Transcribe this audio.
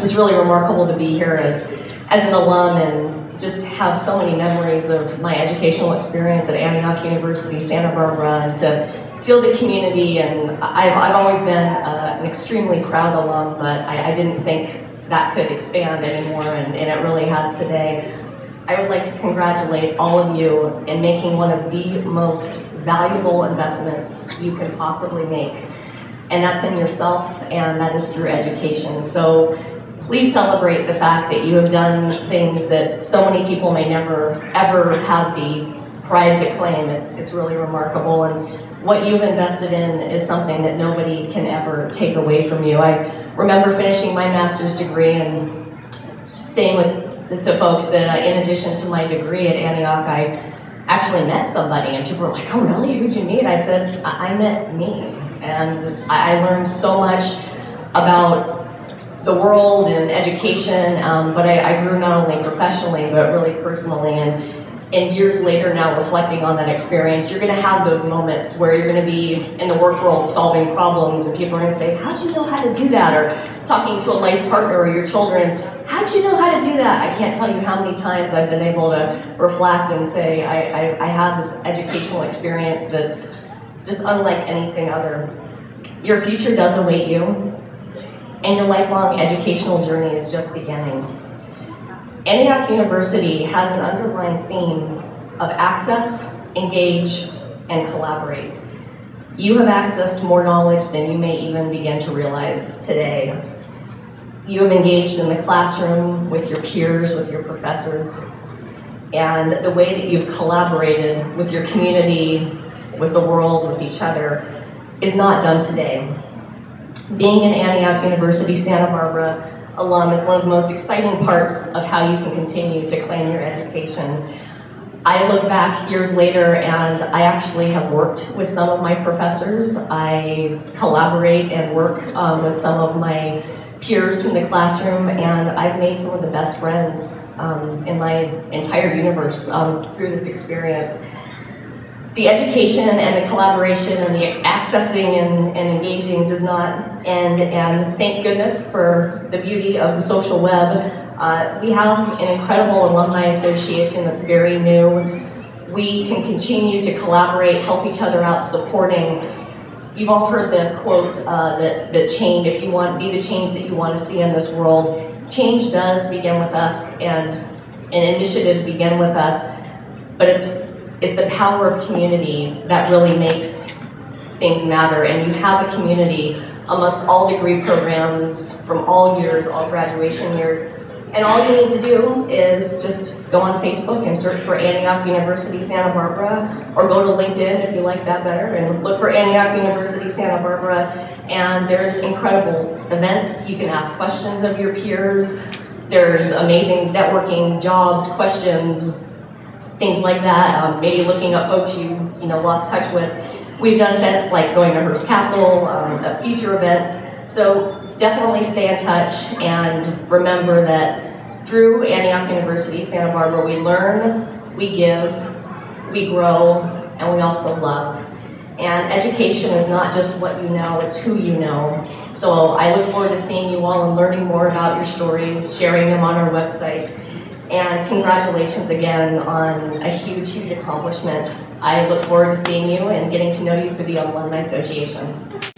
just really remarkable to be here as, as an alum and just have so many memories of my educational experience at Antioch University, Santa Barbara, and to feel the community. And I've, I've always been uh, an extremely proud alum, but I, I didn't think that could expand anymore, and, and it really has today. I would like to congratulate all of you in making one of the most valuable investments you can possibly make. And that's in yourself, and that is through education. So please celebrate the fact that you have done things that so many people may never, ever have the pride to claim. It's, it's really remarkable. And what you've invested in is something that nobody can ever take away from you. I remember finishing my master's degree and saying with, to folks that uh, in addition to my degree at Antioch, I actually met somebody and people were like, oh really, who'd you meet? I said, I, I met me. And I, I learned so much about the world and education, um, but I, I, grew not only professionally, but really personally. And and years later now reflecting on that experience, you're going to have those moments where you're going to be in the work world solving problems and people are to say, how'd you know how to do that? Or talking to a life partner or your children, how'd you know how to do that? I can't tell you how many times I've been able to reflect and say, I, I, I have this educational experience that's just unlike anything other. Your future does await you, and your lifelong educational journey is just beginning. Antioch University has an underlying theme of access, engage, and collaborate. You have accessed more knowledge than you may even begin to realize today. You have engaged in the classroom with your peers, with your professors, and the way that you've collaborated with your community, with the world, with each other, is not done today. Being an Antioch University, Santa Barbara, alum is one of the most exciting parts of how you can continue to claim your education. I look back years later and I actually have worked with some of my professors. I collaborate and work um, with some of my peers from the classroom and I've made some of the best friends um, in my entire universe um, through this experience the education and the collaboration and the accessing and, and, engaging does not end. And thank goodness for the beauty of the social web. Uh, we have an incredible alumni association that's very new. We can continue to collaborate, help each other out, supporting. You've all heard the quote uh, that, that change, if you want, to be the change that you want to see in this world. Change does begin with us and, and initiatives begin with us, but it's is the power of community that really makes things matter. And you have a community amongst all degree programs from all years, all graduation years. And all you need to do is just go on Facebook and search for Antioch University Santa Barbara, or go to LinkedIn if you like that better, and look for Antioch University Santa Barbara. And there's incredible events. You can ask questions of your peers. There's amazing networking, jobs, questions, things like that, um, maybe looking up folks you, you know, lost touch with. We've done events like going to Hearst Castle, um, future events. So definitely stay in touch and remember that through Antioch University, Santa Barbara, we learn, we give, we grow, and we also love. And education is not just what you know, it's who you know. So I look forward to seeing you all and learning more about your stories, sharing them on our website. And congratulations again on a huge, huge accomplishment. I look forward to seeing you and getting to know you through the Alumni Association.